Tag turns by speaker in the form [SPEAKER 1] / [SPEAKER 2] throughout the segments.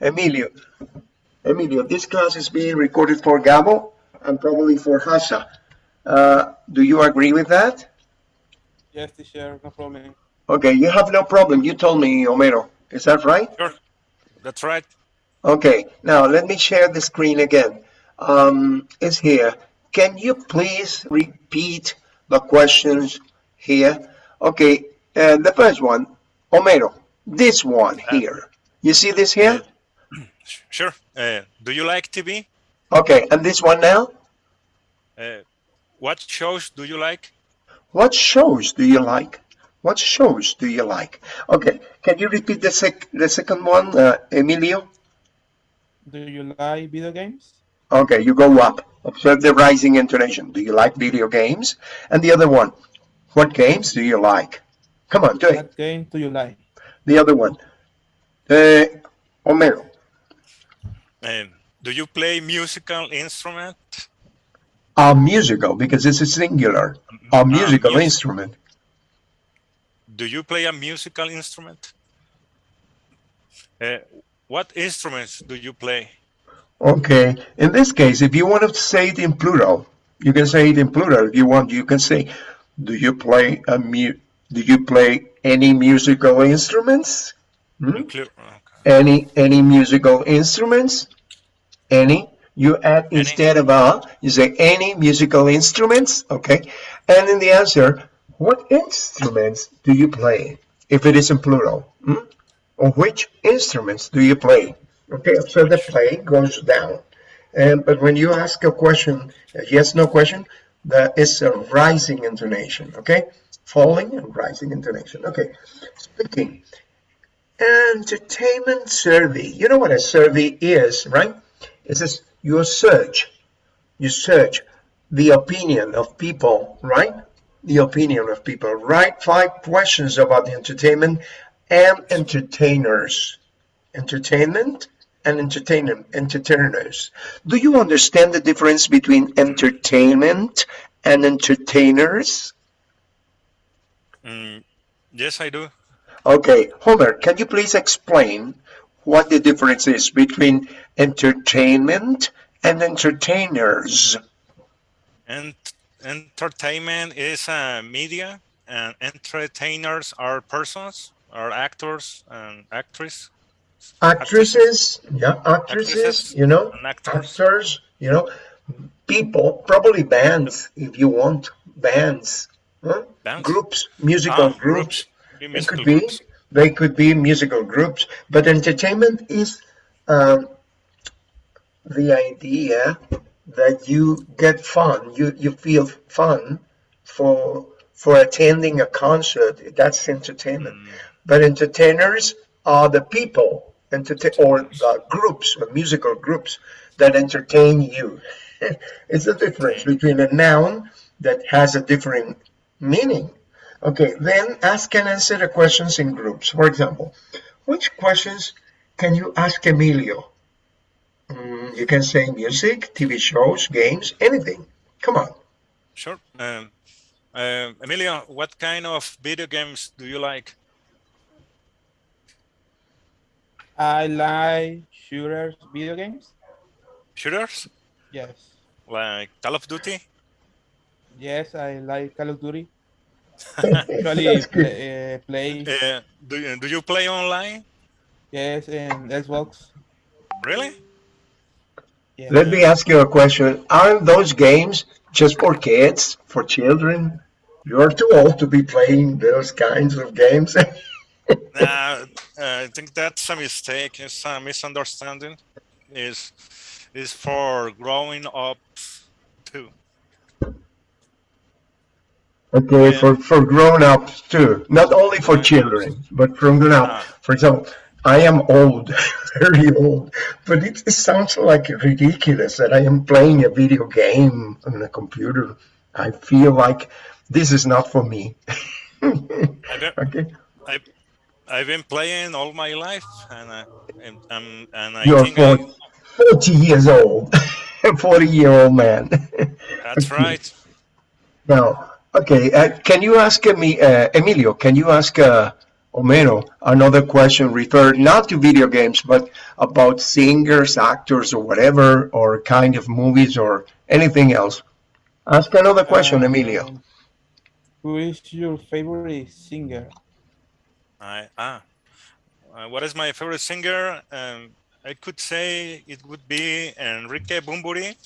[SPEAKER 1] Emilio, Emilio, this class is being recorded for Gabo and probably for Hasa. Uh, do you agree with that?
[SPEAKER 2] Yes, teacher, no problem.
[SPEAKER 1] Okay, you have no problem. You told me, Homero. Is that right?
[SPEAKER 3] Sure, that's right.
[SPEAKER 1] Okay, now let me share the screen again. Um, it's here. Can you please repeat the questions here? Okay, and the first one, Homero, this one here. You see this here?
[SPEAKER 3] Sure. Uh, do you like TV?
[SPEAKER 1] Okay, and this one now?
[SPEAKER 3] Uh, what shows do you like?
[SPEAKER 1] What shows do you like? What shows do you like? Okay, can you repeat the, sec the second one, uh, Emilio?
[SPEAKER 2] Do you like video games?
[SPEAKER 1] Okay, you go up. Observe the rising intonation. Do you like video games? And the other one, what games do you like? Come on, do it.
[SPEAKER 2] What game do you like?
[SPEAKER 1] The other one, uh, Homero.
[SPEAKER 3] Um, do you play musical instrument?
[SPEAKER 1] A musical, because it's a singular. A musical
[SPEAKER 3] mus-
[SPEAKER 1] instrument.
[SPEAKER 3] Do you play a musical instrument? Uh, what instruments do you play?
[SPEAKER 1] Okay, in this case, if you want to say it in plural, you can say it in plural. If you want, you can say, do you play a mu do you play any musical instruments? Hmm?
[SPEAKER 3] Okay.
[SPEAKER 1] Any any musical instruments? Any? You add instead of a, you say any musical instruments, okay? And in the answer, what instruments do you play? If it is in plural, hmm? or which instruments do you play? Okay, so the play goes down. And but when you ask a question, a yes no question, that is a rising intonation, okay? Falling and rising intonation. Okay, speaking. Entertainment survey. You know what a survey is, right? It says you search, you search the opinion of people, right? The opinion of people. Write five questions about the entertainment and entertainers. Entertainment and entertainment entertainers. Do you understand the difference between entertainment and entertainers?
[SPEAKER 3] Mm, yes, I do.
[SPEAKER 1] Okay, Homer, can you please explain what the difference is between entertainment and entertainers?
[SPEAKER 3] And entertainment is a media, and entertainers are persons, are actors and actresses.
[SPEAKER 1] Actresses, yeah, actresses,
[SPEAKER 3] Actresses
[SPEAKER 1] you know,
[SPEAKER 3] actors.
[SPEAKER 1] actors, you know, people, probably bands, if you want, bands, huh?
[SPEAKER 3] Bands?
[SPEAKER 1] groups, musical
[SPEAKER 3] Ah,
[SPEAKER 1] groups.
[SPEAKER 3] Be
[SPEAKER 1] It
[SPEAKER 3] musical
[SPEAKER 1] could be,
[SPEAKER 3] groups.
[SPEAKER 1] They could be musical groups, but entertainment is um, the idea that you get fun, you, you feel fun for for attending a concert. That's entertainment.
[SPEAKER 3] Mm.
[SPEAKER 1] But entertainers are the people, entertain or the groups, or musical groups that entertain you. it's a difference between a noun that has a different meaning. Okay, then ask and answer the questions in groups. For example, which questions can you ask Emilio? Mm, you can say music, TV shows, games, anything. Come on.
[SPEAKER 3] Sure. Um, uh, Emilio, what kind of video games do you like?
[SPEAKER 2] I like shooters video games.
[SPEAKER 3] Shooters?
[SPEAKER 2] Yes.
[SPEAKER 3] Like Call of Duty?
[SPEAKER 2] Yes, I like Call of Duty. Actually, play, uh, play
[SPEAKER 3] Uh, do, you- do you play online?
[SPEAKER 2] yes, in Xbox.
[SPEAKER 3] Really?
[SPEAKER 2] Yeah.
[SPEAKER 1] Let me ask you a question. Aren't those games just for kids, for children? You're too old to be playing those kinds of games.
[SPEAKER 3] Uh, I think that's a mistake. It's a misunderstanding. Is is for growing up too.
[SPEAKER 1] Okay,
[SPEAKER 3] Yeah.
[SPEAKER 1] for, for grown-ups too, not only for children, but from grown-up.
[SPEAKER 3] Ah.
[SPEAKER 1] For example, I am old, very old, but it, it sounds like ridiculous that I am playing a video game on a computer. I feel like this is not for me.
[SPEAKER 3] I've been,
[SPEAKER 1] okay,
[SPEAKER 3] I, I've been playing all my life, and I, and, um, and I
[SPEAKER 1] you're
[SPEAKER 3] think I,
[SPEAKER 1] 40, 40 years old, 40-year-old man.
[SPEAKER 3] that's right.
[SPEAKER 1] Now, okay, uh, can you ask me, uh, Emilio, can you ask uh, Homero, another question referred not to video games, but about singers, actors, or whatever, or kind of movies or anything else. Ask another question, Emilio.
[SPEAKER 2] Um, Who is your favorite singer?
[SPEAKER 3] I, ah, uh, what is my favorite singer? Um, I could say it would be Enrique Bunbury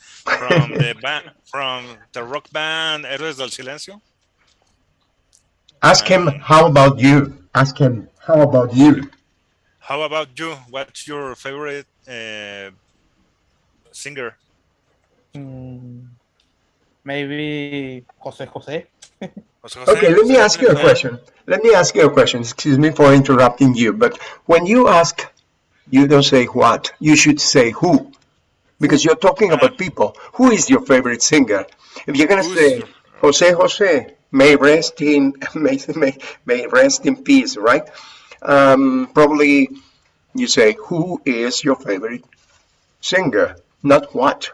[SPEAKER 3] from the band, from the rock band Héroes del Silencio.
[SPEAKER 1] Ask him, how about you? Ask him, how about you?
[SPEAKER 3] How about you? What's your favorite uh, singer?
[SPEAKER 2] Mm, maybe Jose Jose.
[SPEAKER 3] Jose Jose?
[SPEAKER 1] Okay, let me ask you a question. Let me ask you a question. Excuse me for interrupting you, but when you ask, you don't say what, you should say who. Because you're talking about people. Who is your favorite singer? If you're gonna
[SPEAKER 3] Who's
[SPEAKER 1] say Jose Jose, may rest in may, may, may rest in peace, right? Um, probably you say who is your favorite singer, not what.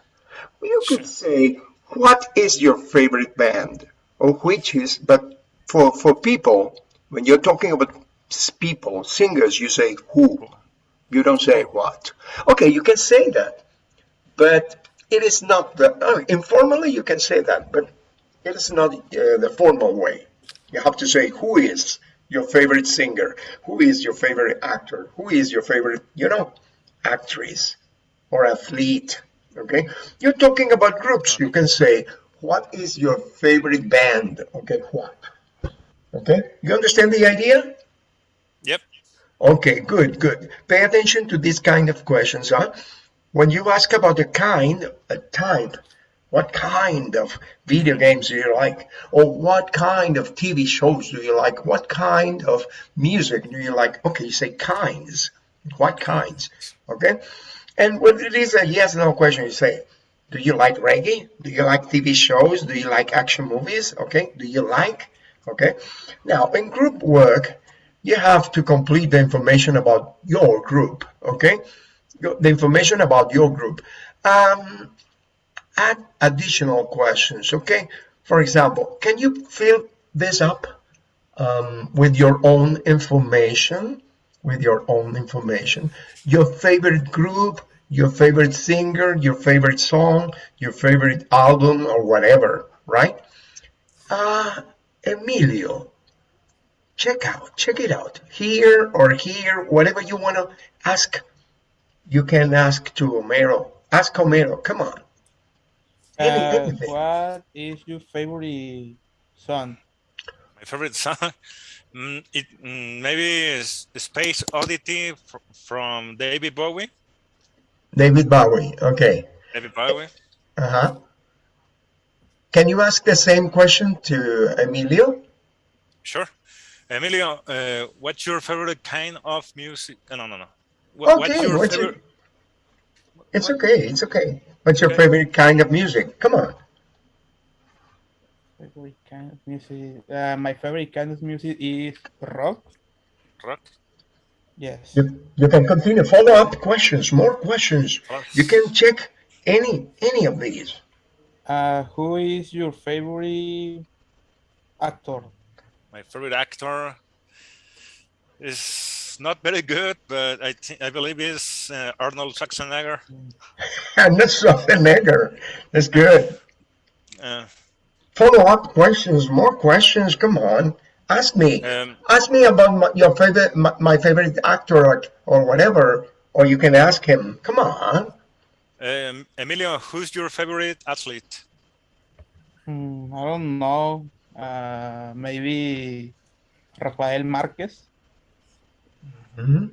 [SPEAKER 1] You could say what is your favorite band or which is, but for for people when you're talking about people, singers, you say who. You don't say what. Okay, you can say that, but it is not the informally you can say that, but it is not uh, the formal way. You have to say who is your favorite singer, who is your favorite actor, who is your favorite, you know, actress or athlete. Okay, you're talking about groups. You can say what is your favorite band. Okay, what? Okay, you understand the idea?
[SPEAKER 3] Yep.
[SPEAKER 1] Okay, good, good. Pay attention to these kind of questions, huh? When you ask about the kind, a type, what kind of video games do you like? Or what kind of TV shows do you like? What kind of music do you like? Okay, you say kinds. What kinds? Okay? And when it is a yes no question, you say, do you like reggae? Do you like TV shows? Do you like action movies? Okay, do you like? Okay. Now, in group work, you have to complete the information about your group, okay? The information about your group. Um, add additional questions, okay? For example, can you fill this up um, with your own information? With your own information. Your favorite group, your favorite singer, your favorite song, your favorite album, or whatever, right? Uh, Emilio, check out, check it out. Here or here, whatever you want to ask, you can ask to Homero. Ask Homero, come on. Any-
[SPEAKER 2] Uh, what is your favorite song?
[SPEAKER 3] My favorite song, mm, it mm, maybe is Space Oddity fr- from David Bowie.
[SPEAKER 1] David Bowie, okay.
[SPEAKER 3] David Bowie.
[SPEAKER 1] Uh-huh. Can you ask the same question to Emilio?
[SPEAKER 3] Sure. Emilio, uh, what's your favorite kind of music? uh, No, no, no. What, what's
[SPEAKER 1] Okay,
[SPEAKER 3] your
[SPEAKER 1] what's
[SPEAKER 3] favorite?
[SPEAKER 1] It's okay, it's okay. What's your
[SPEAKER 3] Okay.
[SPEAKER 1] favorite kind of music? Come on.
[SPEAKER 2] Favorite kind of music? Uh, my favorite kind of music is rock.
[SPEAKER 3] rock?
[SPEAKER 2] Yes.
[SPEAKER 1] You, you can continue. Follow up questions, more questions. You can check any any of these.
[SPEAKER 2] Uh, who is your favorite actor?
[SPEAKER 3] My favorite actor is not very good, but I think I believe is uh, Arnold Schwarzenegger.
[SPEAKER 1] And that's Schwarzenegger. That's good.
[SPEAKER 3] Uh,
[SPEAKER 1] Follow up questions, more questions. Come on, ask me.
[SPEAKER 3] um,
[SPEAKER 1] Ask me about my, your favorite, my, my favorite actor or, or whatever, or you can ask him. Come on.
[SPEAKER 3] um, Emilio, who's your favorite athlete?
[SPEAKER 2] Hmm, I don't know. Uh, maybe Rafael Marquez.
[SPEAKER 1] Mhm.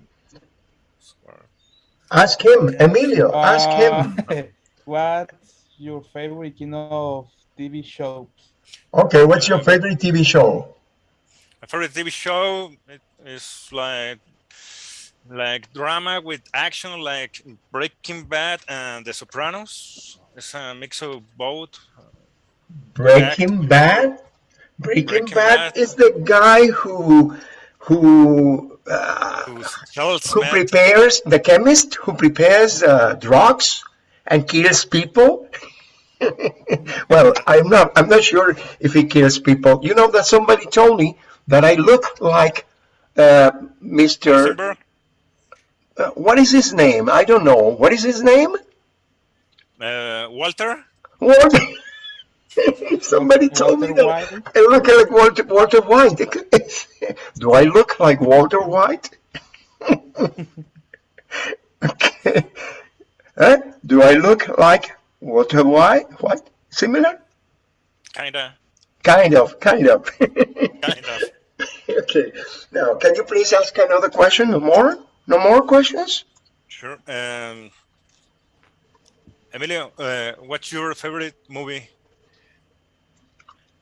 [SPEAKER 1] Ask him, Emilio. Ask him.
[SPEAKER 2] Uh, what's your favorite kind of TV show?
[SPEAKER 1] Okay, what's your favorite TV show?
[SPEAKER 3] My favorite TV show it is like like drama with action, like Breaking Bad and The Sopranos. It's a mix of both.
[SPEAKER 1] Breaking Bad. Breaking,
[SPEAKER 3] Breaking
[SPEAKER 1] Bad,
[SPEAKER 3] Bad.
[SPEAKER 1] is the guy who who uh, who prepares the chemist who prepares uh, drugs and kills people. well, I'm not. I'm not sure if he kills people. You know that somebody told me that I look like uh, Mr. Uh, what is his name? I don't know. What is his name?
[SPEAKER 3] Uh, Walter?
[SPEAKER 1] Walter. Somebody told me that
[SPEAKER 2] White.
[SPEAKER 1] I look like Walter, Walter White. Do I look like Walter White? okay. Huh? Do I look like Walter White? What? Similar?
[SPEAKER 3] Kinda.
[SPEAKER 1] Kind of, kind of.
[SPEAKER 3] Kind of.
[SPEAKER 1] okay. Now, can you please ask another question? No more? No more questions?
[SPEAKER 3] Sure. Um, Emilio, uh, what's your favorite movie?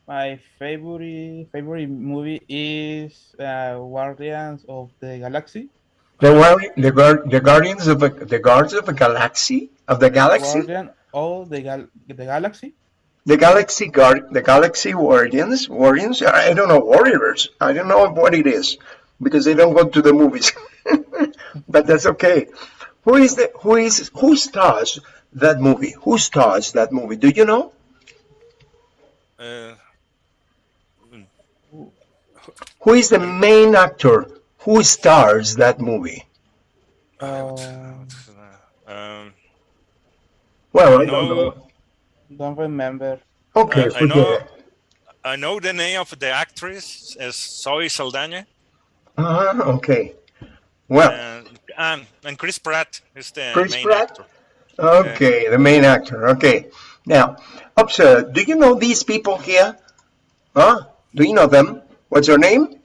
[SPEAKER 2] My favorite favorite movie is uh, Guardians of the Galaxy.
[SPEAKER 1] The the, the Guardians of the, the Guardians of the Galaxy of the Galaxy,
[SPEAKER 2] Guardian of the gal the Galaxy.
[SPEAKER 1] the Galaxy Guard, the Galaxy Guardians, Guardians. I I don't know Warriors. I don't know what it is because they don't go to the movies. but that's okay. Who is the who is who stars that movie? Who stars that movie? Do you know?
[SPEAKER 3] Uh,
[SPEAKER 1] Who is the main actor? Who stars that movie?
[SPEAKER 2] Uh,
[SPEAKER 3] um,
[SPEAKER 1] Well, I don't
[SPEAKER 3] No.
[SPEAKER 1] know.
[SPEAKER 2] don't remember.
[SPEAKER 1] Okay,
[SPEAKER 3] Uh, I know- I know the name of the actress as Zoe Saldana,
[SPEAKER 1] Uh-huh, okay. Well,
[SPEAKER 3] and, and and Chris Pratt is the
[SPEAKER 1] Chris
[SPEAKER 3] main
[SPEAKER 1] Pratt?
[SPEAKER 3] actor.
[SPEAKER 1] Okay, the main actor. Okay. Now, observe, do you know these people here? Huh? Do you know them? What's your name?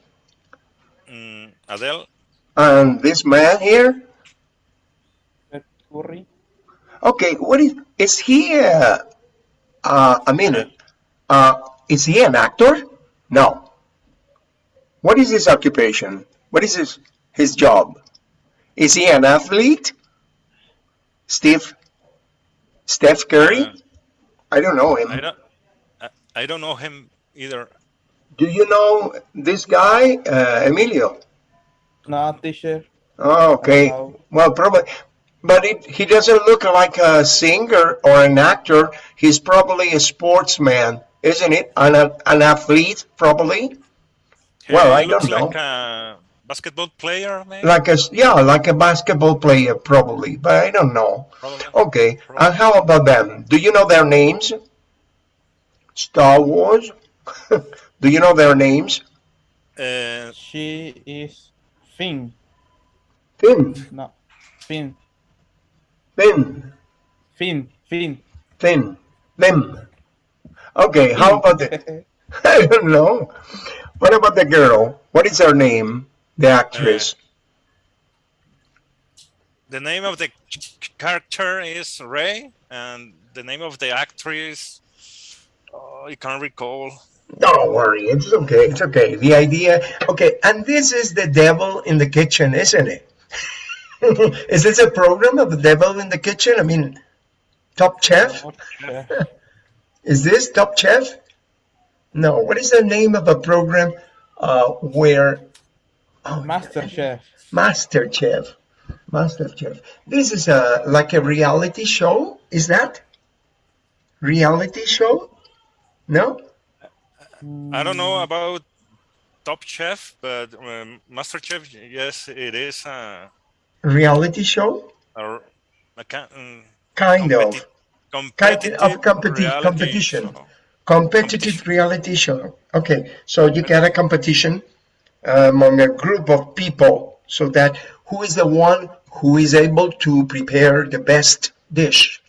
[SPEAKER 3] Mm, Adele.
[SPEAKER 1] And this man here?
[SPEAKER 2] Seth Curry.
[SPEAKER 1] Okay, what is, is he, uh, uh, a minute. Uh, is he an actor? No. What is his occupation? What is his, his job? Is he an athlete? Steve? Steph Curry?
[SPEAKER 3] Uh,
[SPEAKER 1] I don't know him.
[SPEAKER 3] I don't. I, I don't know him either.
[SPEAKER 1] Do you know this guy, uh, Emilio?
[SPEAKER 2] Not teacher.
[SPEAKER 1] Oh, okay. Well, probably, but it, he doesn't look like a singer or an actor. He's probably a sportsman, isn't it? An, an athlete, probably.
[SPEAKER 3] He
[SPEAKER 1] Well, I don't know.
[SPEAKER 3] like a basketball player, maybe.
[SPEAKER 1] Like a s- yeah, like a basketball player, probably. But I don't know.
[SPEAKER 3] Probably.
[SPEAKER 1] Okay. And how about them? Do you know their names? Star Wars. Do you know their names?
[SPEAKER 3] Uh,
[SPEAKER 2] She is Finn.
[SPEAKER 1] Finn,
[SPEAKER 2] No, Finn.
[SPEAKER 1] Finn,
[SPEAKER 2] Finn. Finn.
[SPEAKER 1] Finn, them. Okay. How about the? I don't know. What about the girl? What is her name? The actress.
[SPEAKER 3] the name of the character is Rey, and the name of the actress, oh, I can't recall.
[SPEAKER 1] Don't worry, it's okay, it's okay. The idea, okay, and this is the devil in the kitchen, isn't it? is this a program of the devil in the kitchen? I mean, Top Chef? Is this Top Chef? No, what is the name of a program uh, where oh,
[SPEAKER 2] Master Chef.
[SPEAKER 1] Master Chef? Master Chef. This is a like a reality show. Is that reality show? No.
[SPEAKER 3] I don't know about Top Chef, but um, Master Chef, yes, it is a,
[SPEAKER 1] Reality show?
[SPEAKER 3] a, a um,
[SPEAKER 1] Kind of.
[SPEAKER 3] competitive
[SPEAKER 1] of competi- competition.
[SPEAKER 3] show.
[SPEAKER 1] competitive reality show. Okay, so you get a competition uh, among a group of people so that who is the one who is able to prepare the best dish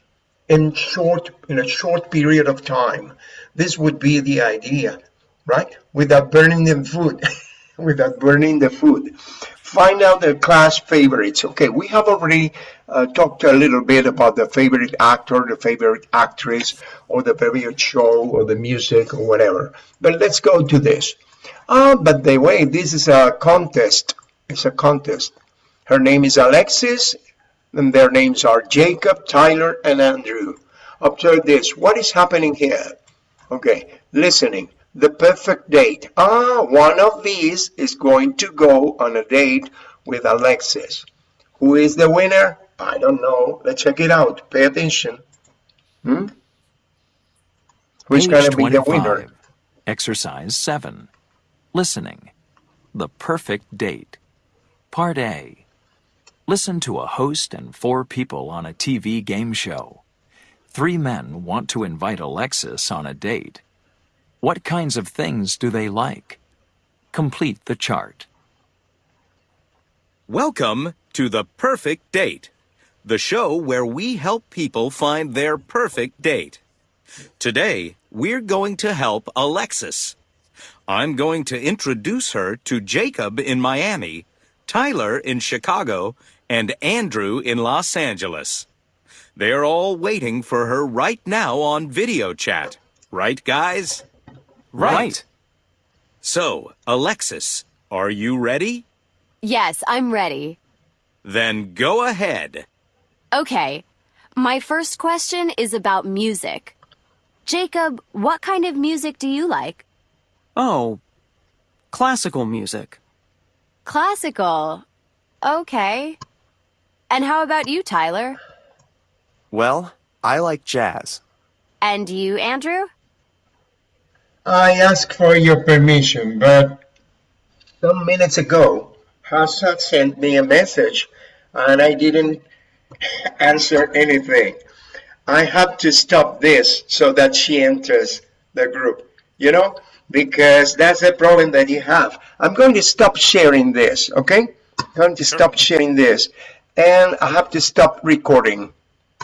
[SPEAKER 1] in short in a short period of time. This would be the idea, right? Without burning the food, without burning the food. Find out the class favorites. Okay, we have already uh, talked a little bit about the favorite actor, the favorite actress, or the favorite show, or the music, or whatever. But let's go to this. Ah, but the way this is a contest. It's a contest. Her name is Alexis, and their names are Jacob, Tyler, and Andrew. Observe this. What is happening here? Okay, listening. The perfect date. Ah, one of these is going to go on a date with Alexis. Who is the winner? I don't know. Let's check it out. Pay attention. Hmm? Who's going to be the winner?
[SPEAKER 4] Exercise 7. Listening. the perfect date. Part A. Listen to a host and four people on a TV game show. Three men want to invite Alexis on a date. What kinds of things do they like? Complete the chart.
[SPEAKER 5] Welcome to The Perfect Date, the show where we help people find their perfect date. Today, we're going to help Alexis. I'm going to introduce her to Jacob in Miami, Tyler in Chicago, and Andrew in Los Angeles. They're all waiting for her right now on video chat. Right, guys?
[SPEAKER 4] Right.
[SPEAKER 5] So, Alexis, are you ready?
[SPEAKER 6] Yes, I'm ready.
[SPEAKER 5] Then go ahead.
[SPEAKER 6] Okay. My first question is about music. Jacob, what kind of music do you like?
[SPEAKER 7] Oh, classical music.
[SPEAKER 6] Classical. Okay. And how about you, Tyler?
[SPEAKER 7] Well, I like jazz.
[SPEAKER 6] And you, Andrew?
[SPEAKER 1] I ask for your permission, but some minutes ago, Hassad sent me a message and I didn't answer anything. I have to stop this so that she enters the group, you know, because that's the problem that you have. I'm going to stop sharing this, okay? I'm going to stop sharing this and I have to stop recording.